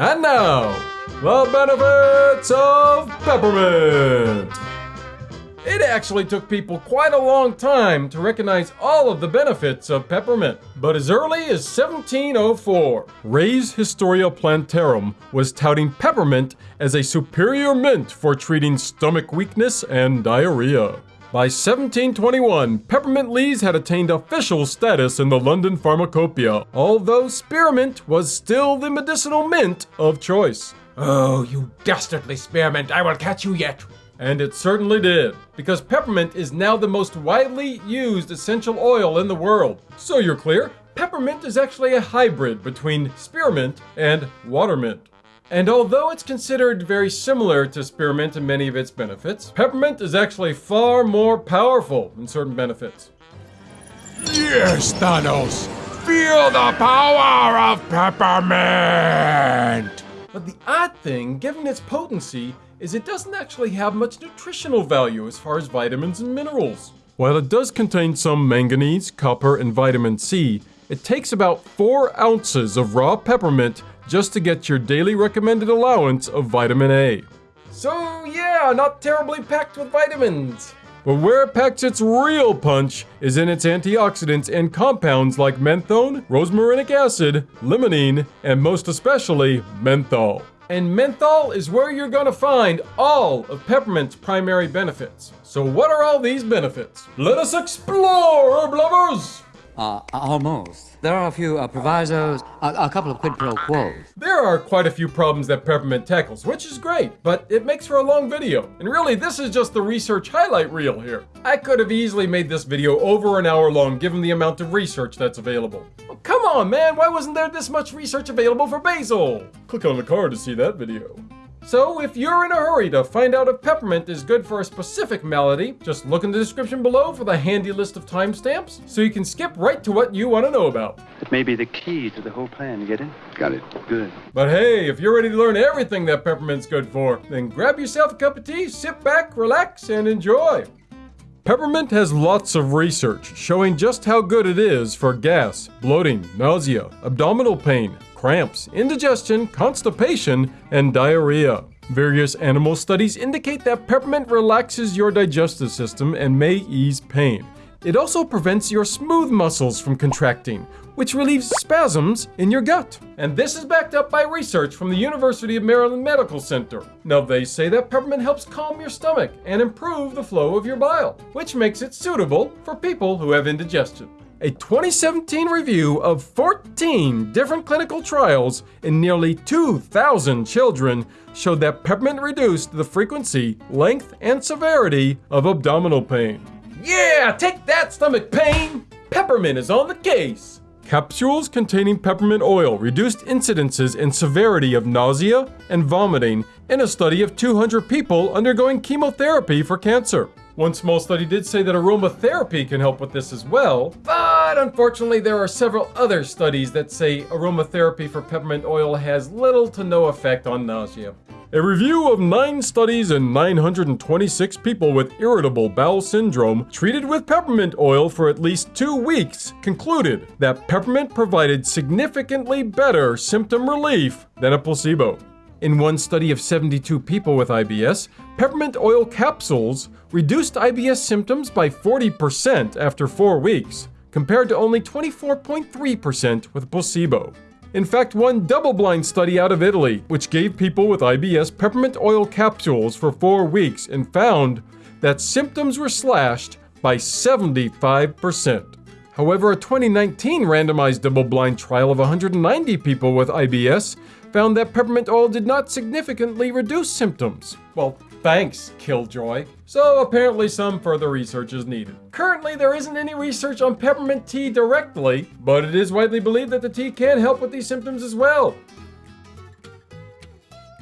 And now, the benefits of peppermint. It actually took people quite a long time to recognize all of the benefits of peppermint. But as early as 1704, Ray's Historia Plantarum was touting peppermint as a superior mint for treating stomach weakness and diarrhea. By 1721, peppermint leaves had attained official status in the London pharmacopoeia, although spearmint was still the medicinal mint of choice. Oh, you dastardly spearmint, I will catch you yet. And it certainly did, because peppermint is now the most widely used essential oil in the world. So you're clear, peppermint is actually a hybrid between spearmint and watermint. And although it's considered very similar to spearmint in many of its benefits, peppermint is actually far more powerful in certain benefits. Yes, Thanos! Feel the power of peppermint! But the odd thing, given its potency, is it doesn't actually have much nutritional value as far as vitamins and minerals. While it does contain some manganese, copper, and vitamin C, it takes about 4 ounces of raw peppermint just to get your daily recommended allowance of vitamin A. So yeah, not terribly packed with vitamins. But where it packs its real punch is in its antioxidants and compounds like menthone, rosmarinic acid, limonene, and most especially menthol. And menthol is where you're gonna find all of peppermint's primary benefits. So what are all these benefits? Let us explore, herb lovers! Uh, almost. There are a few uh, provisos, a, a couple of quid pro quos. There are quite a few problems that Peppermint tackles, which is great, but it makes for a long video. And really, this is just the research highlight reel here. I could have easily made this video over an hour long given the amount of research that's available. Come on, man, why wasn't there this much research available for basil? Click on the card to see that video. So, if you're in a hurry to find out if peppermint is good for a specific malady, just look in the description below for the handy list of timestamps so you can skip right to what you want to know about. It may be the key to the whole plan. Get it? Got it. Good. But hey, if you're ready to learn everything that peppermint's good for, then grab yourself a cup of tea, sit back, relax, and enjoy. Peppermint has lots of research showing just how good it is for gas, bloating, nausea, abdominal pain, cramps, indigestion, constipation, and diarrhea. Various animal studies indicate that peppermint relaxes your digestive system and may ease pain. It also prevents your smooth muscles from contracting, which relieves spasms in your gut. And this is backed up by research from the University of Maryland Medical Center. Now, they say that peppermint helps calm your stomach and improve the flow of your bile, which makes it suitable for people who have indigestion. A 2017 review of 14 different clinical trials in nearly 2,000 children showed that peppermint reduced the frequency, length, and severity of abdominal pain. Yeah, take that stomach pain! Peppermint is on the case! Capsules containing peppermint oil reduced incidences and severity of nausea and vomiting in a study of 200 people undergoing chemotherapy for cancer. One small study did say that aromatherapy can help with this as well, unfortunately there are several other studies that say aromatherapy for peppermint oil has little to no effect on nausea. A review of 9 studies and 926 people with irritable bowel syndrome treated with peppermint oil for at least 2 weeks concluded that peppermint provided significantly better symptom relief than a placebo. In one study of 72 people with IBS, peppermint oil capsules reduced IBS symptoms by 40% after 4 weeks, compared to only 24.3% with placebo. In fact, one double-blind study out of Italy, which gave people with IBS peppermint oil capsules for 4 weeks and found that symptoms were slashed by 75%. However, a 2019 randomized double-blind trial of 190 people with IBS found that peppermint oil did not significantly reduce symptoms. Well, thanks, Killjoy. So apparently some further research is needed. Currently, there isn't any research on peppermint tea directly, but it is widely believed that the tea can help with these symptoms as well.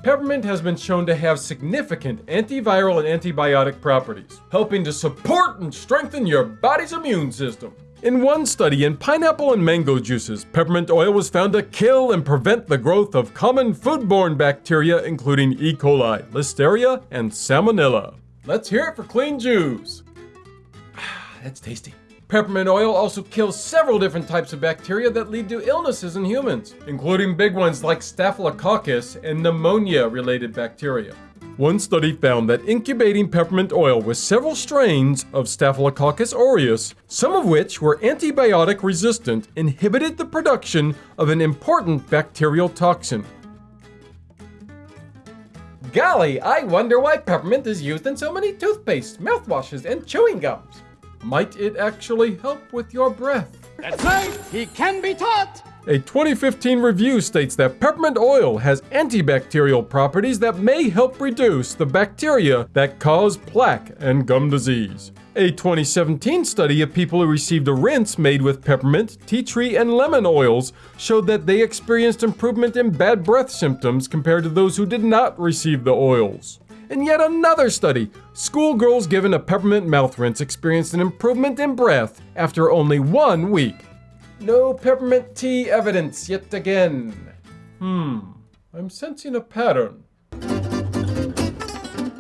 Peppermint has been shown to have significant antiviral and antibiotic properties, helping to support and strengthen your body's immune system. In one study in pineapple and mango juices, peppermint oil was found to kill and prevent the growth of common foodborne bacteria including E. coli, Listeria, and Salmonella. Let's hear it for clean juice. That's tasty. Peppermint oil also kills several different types of bacteria that lead to illnesses in humans, including big ones like Staphylococcus and pneumonia related bacteria. One study found that incubating peppermint oil with several strains of Staphylococcus aureus, some of which were antibiotic resistant, inhibited the production of an important bacterial toxin. Golly, I wonder why peppermint is used in so many toothpastes, mouthwashes, and chewing gums. Might it actually help with your breath? That's right. He can be taught. A 2015 review states that peppermint oil has antibacterial properties that may help reduce the bacteria that cause plaque and gum disease. A 2017 study of people who received a rinse made with peppermint, tea tree, and lemon oils showed that they experienced improvement in bad breath symptoms compared to those who did not receive the oils. In yet another study, schoolgirls given a peppermint mouth rinse experienced an improvement in breath after only one week. No peppermint tea evidence yet again. Hmm, I'm sensing a pattern.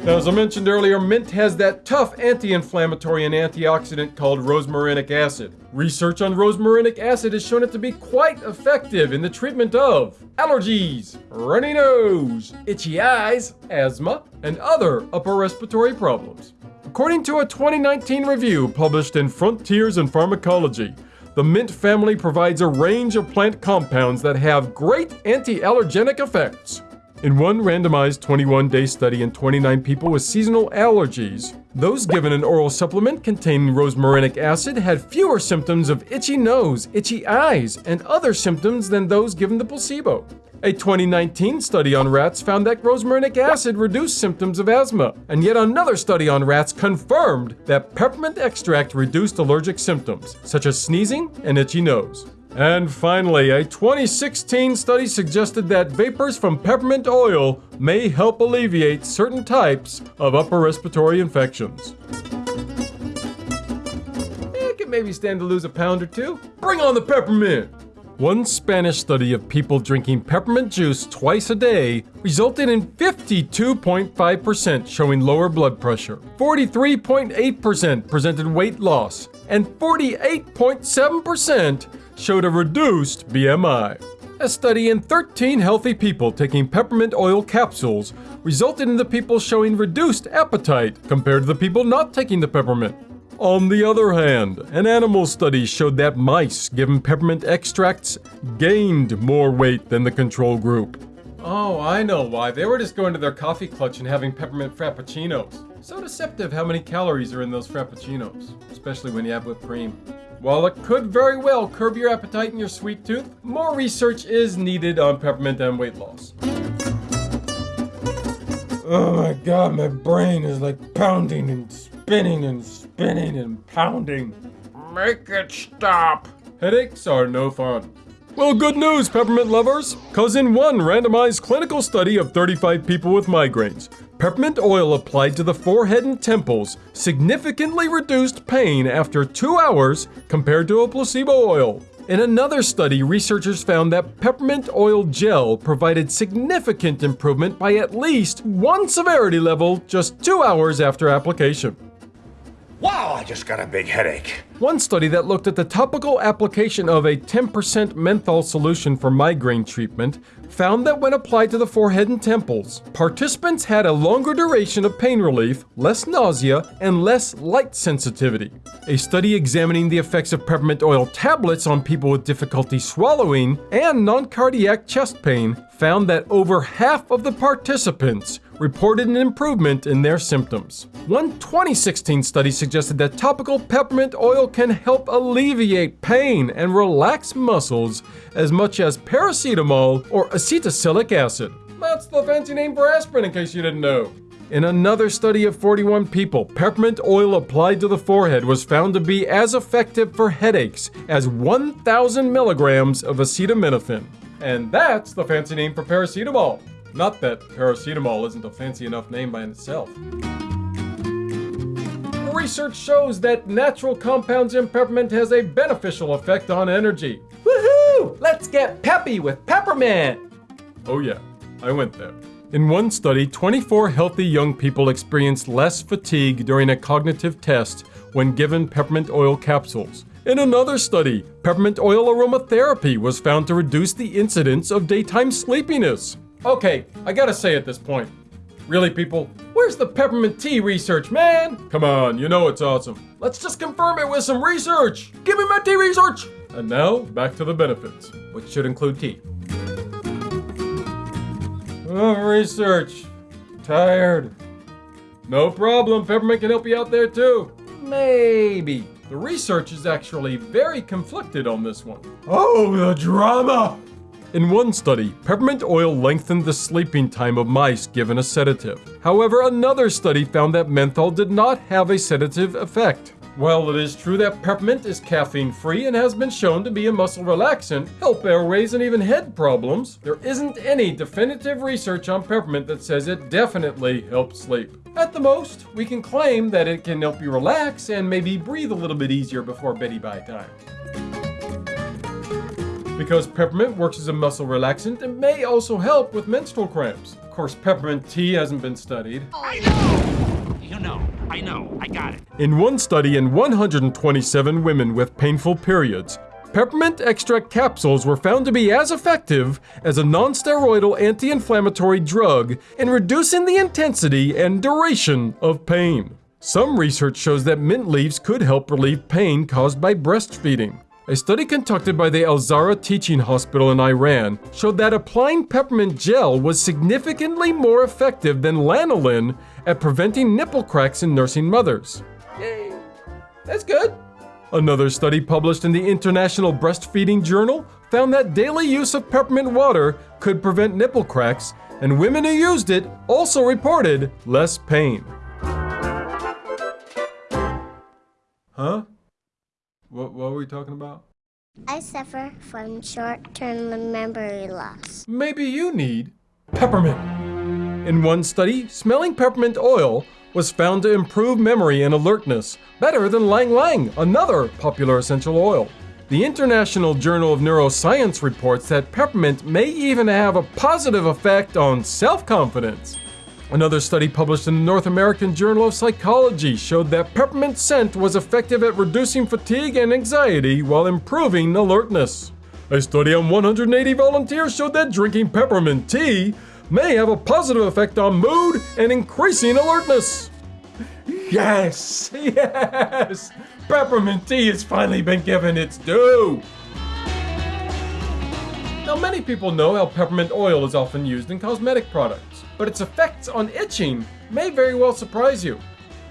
Now, as I mentioned earlier, mint has that tough anti inflammatory and antioxidant called rosmarinic acid. Research on rosmarinic acid has shown it to be quite effective in the treatment of allergies, runny nose, itchy eyes, asthma, and other upper respiratory problems. According to a 2019 review published in Frontiers in Pharmacology, the mint family provides a range of plant compounds that have great anti allergenic effects. In one randomized 21 day study in 29 people with seasonal allergies, those given an oral supplement containing rosmarinic acid had fewer symptoms of itchy nose, itchy eyes, and other symptoms than those given the placebo. A 2019 study on rats found that rosmarinic acid reduced symptoms of asthma, and yet another study on rats confirmed that peppermint extract reduced allergic symptoms, such as sneezing and itchy nose. And finally, a 2016 study suggested that vapors from peppermint oil may help alleviate certain types of upper respiratory infections. Eh, it could maybe stand to lose a pound or two. Bring on the peppermint! One Spanish study of people drinking peppermint juice twice a day resulted in 52.5% showing lower blood pressure, 43.8% presented weight loss, and 48.7% showed a reduced BMI. A study in 13 healthy people taking peppermint oil capsules resulted in the people showing reduced appetite compared to the people not taking the peppermint. On the other hand, an animal study showed that mice given peppermint extracts gained more weight than the control group. Oh, I know why. They were just going to their coffee clutch and having peppermint frappuccinos. So deceptive how many calories are in those frappuccinos, especially when you have whipped cream. While it could very well curb your appetite and your sweet tooth, more research is needed on peppermint and weight loss. Oh my god, my brain is like pounding and spinning and spinning and pounding. Make it stop. Headaches are no fun. Well, good news, peppermint lovers! Cause in one randomized clinical study of 35 people with migraines, peppermint oil applied to the forehead and temples significantly reduced pain after two hours compared to a placebo oil. In another study, researchers found that peppermint oil gel provided significant improvement by at least one severity level just two hours after application. Wow, I just got a big headache. One study that looked at the topical application of a 10% menthol solution for migraine treatment found that when applied to the forehead and temples, participants had a longer duration of pain relief, less nausea, and less light sensitivity. A study examining the effects of peppermint oil tablets on people with difficulty swallowing and non cardiac chest pain found that over half of the participants reported an improvement in their symptoms. One 2016 study suggested that topical peppermint oil can help alleviate pain and relax muscles as much as paracetamol or acetylsalicylic acid. That's the fancy name for aspirin, in case you didn't know. In another study of 41 people, peppermint oil applied to the forehead was found to be as effective for headaches as 1,000 milligrams of acetaminophen. And that's the fancy name for paracetamol. Not that paracetamol isn't a fancy enough name by itself. Research shows that natural compounds in peppermint has a beneficial effect on energy. Woohoo! Let's get peppy with peppermint! Oh yeah, I went there. In one study, 24 healthy young people experienced less fatigue during a cognitive test when given peppermint oil capsules. In another study, peppermint oil aromatherapy was found to reduce the incidence of daytime sleepiness. Okay, I gotta say at this point. Really, people? Where's the peppermint tea research, man? Come on, you know it's awesome. Let's just confirm it with some research. Give me my tea research! And now, back to the benefits, which should include tea. Oh, research. Tired. No problem, peppermint can help you out there too. Maybe. The research is actually very conflicted on this one. Oh, the drama! In one study, peppermint oil lengthened the sleeping time of mice given a sedative. However, another study found that menthol did not have a sedative effect. While it is true that peppermint is caffeine free and has been shown to be a muscle relaxant, help airways, and even head problems, there isn't any definitive research on peppermint that says it definitely helps sleep. At the most, we can claim that it can help you relax and maybe breathe a little bit easier before beddy bye time. Because peppermint works as a muscle relaxant, it may also help with menstrual cramps. Of course, peppermint tea hasn't been studied. I know! You know, I know, I got it. In one study in 127 women with painful periods, peppermint extract capsules were found to be as effective as a non-steroidal anti-inflammatory drug in reducing the intensity and duration of pain. Some research shows that mint leaves could help relieve pain caused by breastfeeding. A study conducted by the Al Zahra Teaching Hospital in Iran showed that applying peppermint gel was significantly more effective than lanolin at preventing nipple cracks in nursing mothers. Yay! That's good. Another study published in the International Breastfeeding Journal found that daily use of peppermint water could prevent nipple cracks, and women who used it also reported less pain. Huh? What, what were we talking about? I suffer from short term memory loss. Maybe you need peppermint. In one study, smelling peppermint oil was found to improve memory and alertness better than ylang-ylang, another popular essential oil. The International Journal of Neuroscience reports that peppermint may even have a positive effect on self confidence. Another study published in the North American Journal of Psychology showed that peppermint scent was effective at reducing fatigue and anxiety while improving alertness. A study on 180 volunteers showed that drinking peppermint tea may have a positive effect on mood and increasing alertness. Yes, yes! Peppermint tea has finally been given its due! Now, many people know how peppermint oil is often used in cosmetic products, but its effects on itching may very well surprise you.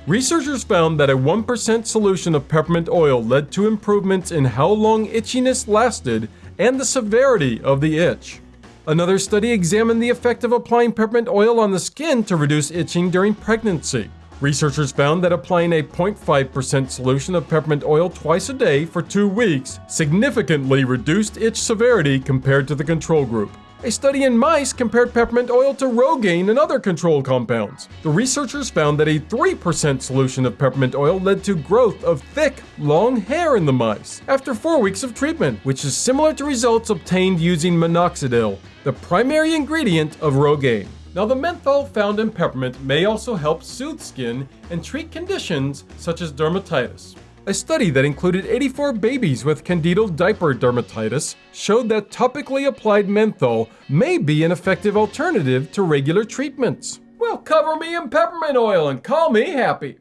Researchers found that a 1% solution of peppermint oil led to improvements in how long itchiness lasted and the severity of the itch. Another study examined the effect of applying peppermint oil on the skin to reduce itching during pregnancy. Researchers found that applying a 0.5% solution of peppermint oil twice a day for two weeks significantly reduced itch severity compared to the control group. A study in mice compared peppermint oil to Rogaine and other control compounds. The researchers found that a 3% solution of peppermint oil led to growth of thick, long hair in the mice after four weeks of treatment, which is similar to results obtained using minoxidil, the primary ingredient of Rogaine. Now, the menthol found in peppermint may also help soothe skin and treat conditions such as dermatitis. A study that included 84 babies with candidal diaper dermatitis showed that topically applied menthol may be an effective alternative to regular treatments. Well, cover me in peppermint oil and call me happy.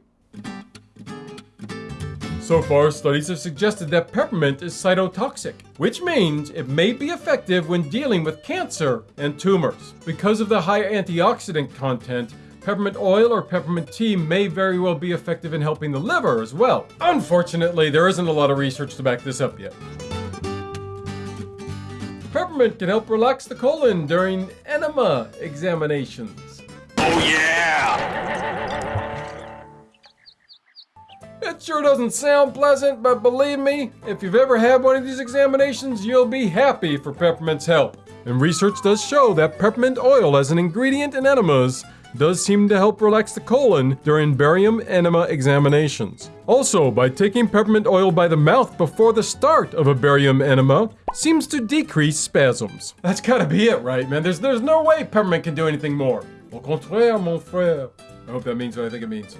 So far, studies have suggested that peppermint is cytotoxic, which means it may be effective when dealing with cancer and tumors. Because of the high antioxidant content, peppermint oil or peppermint tea may very well be effective in helping the liver as well. Unfortunately, there isn't a lot of research to back this up yet. Peppermint can help relax the colon during enema examinations. Oh, yeah! It sure doesn't sound pleasant, but believe me, if you've ever had one of these examinations, you'll be happy for peppermint's help. And research does show that peppermint oil as an ingredient in enemas does seem to help relax the colon during barium enema examinations. Also, by taking peppermint oil by the mouth before the start of a barium enema seems to decrease spasms. That's gotta be it, right, man? There's there's no way peppermint can do anything more. Au contraire, mon frère. I hope that means what I think it means.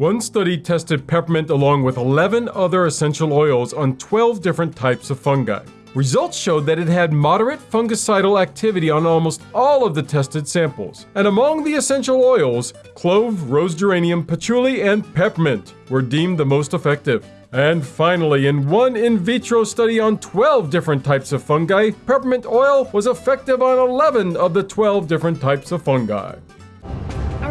One study tested peppermint along with 11 other essential oils on 12 different types of fungi. Results showed that it had moderate fungicidal activity on almost all of the tested samples. And among the essential oils, clove, rose geranium, patchouli, and peppermint were deemed the most effective. And finally, in one in vitro study on 12 different types of fungi, peppermint oil was effective on 11 of the 12 different types of fungi.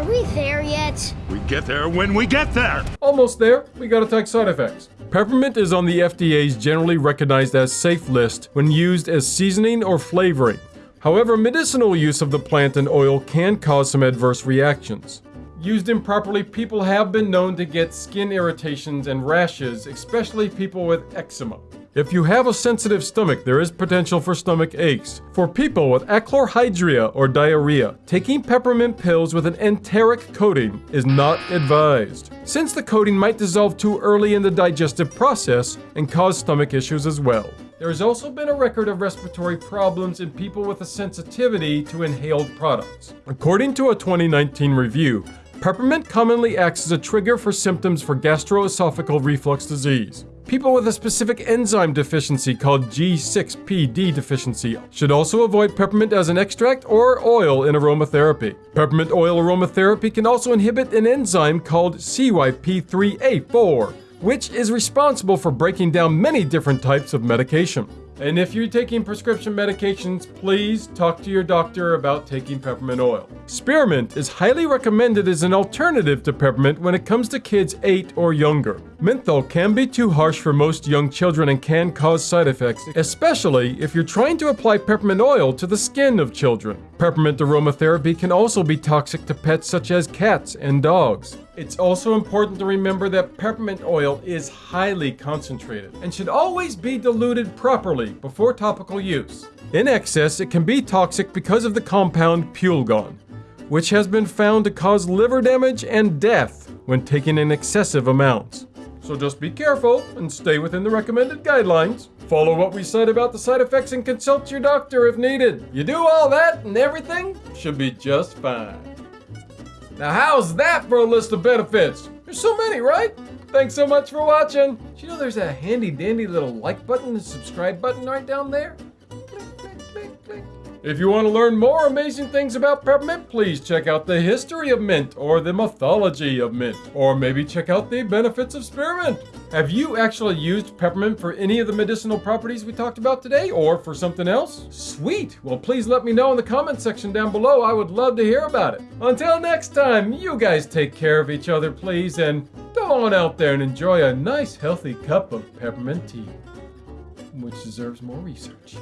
Are we there yet? We get there when we get there. Almost there, we gotta take side effects. Peppermint is on the FDA's generally recognized as safe list when used as seasoning or flavoring. However, medicinal use of the plant and oil can cause some adverse reactions. Used improperly, people have been known to get skin irritations and rashes, especially people with eczema. If you have a sensitive stomach, there is potential for stomach aches. For people with achlorhydria or diarrhea, taking peppermint pills with an enteric coating is not advised, since the coating might dissolve too early in the digestive process and cause stomach issues as well. There has also been a record of respiratory problems in people with a sensitivity to inhaled products. According to a 2019 review, peppermint commonly acts as a trigger for symptoms for gastroesophageal reflux disease. People with a specific enzyme deficiency called G6PD deficiency should also avoid peppermint as an extract or oil in aromatherapy. Peppermint oil aromatherapy can also inhibit an enzyme called CYP3A4, which is responsible for breaking down many different types of medication. And if you're taking prescription medications, please talk to your doctor about taking peppermint oil. Spearmint is highly recommended as an alternative to peppermint when it comes to kids 8 or younger. Menthol can be too harsh for most young children and can cause side effects, especially if you're trying to apply peppermint oil to the skin of children. Peppermint aromatherapy can also be toxic to pets such as cats and dogs. It's also important to remember that peppermint oil is highly concentrated and should always be diluted properly before topical use. In excess, it can be toxic because of the compound pulegone, which has been found to cause liver damage and death when taken in excessive amounts. So just be careful and stay within the recommended guidelines. Follow what we said about the side effects and consult your doctor if needed. You do all that and everything should be just fine. Now, how's that for a list of benefits? There's so many, right? Thanks so much for watching. You know there's a handy dandy little like button and subscribe button right down there? Click, click, click. If you want to learn more amazing things about peppermint, please check out the history of mint or the mythology of mint, or maybe check out the benefits of spearmint. Have you actually used peppermint for any of the medicinal properties we talked about today, or for something else? Sweet! Well, please let me know in the comment section down below. I would love to hear about it. Until next time, you guys take care of each other, please, and go on out there and enjoy a nice, healthy cup of peppermint tea, which deserves more research.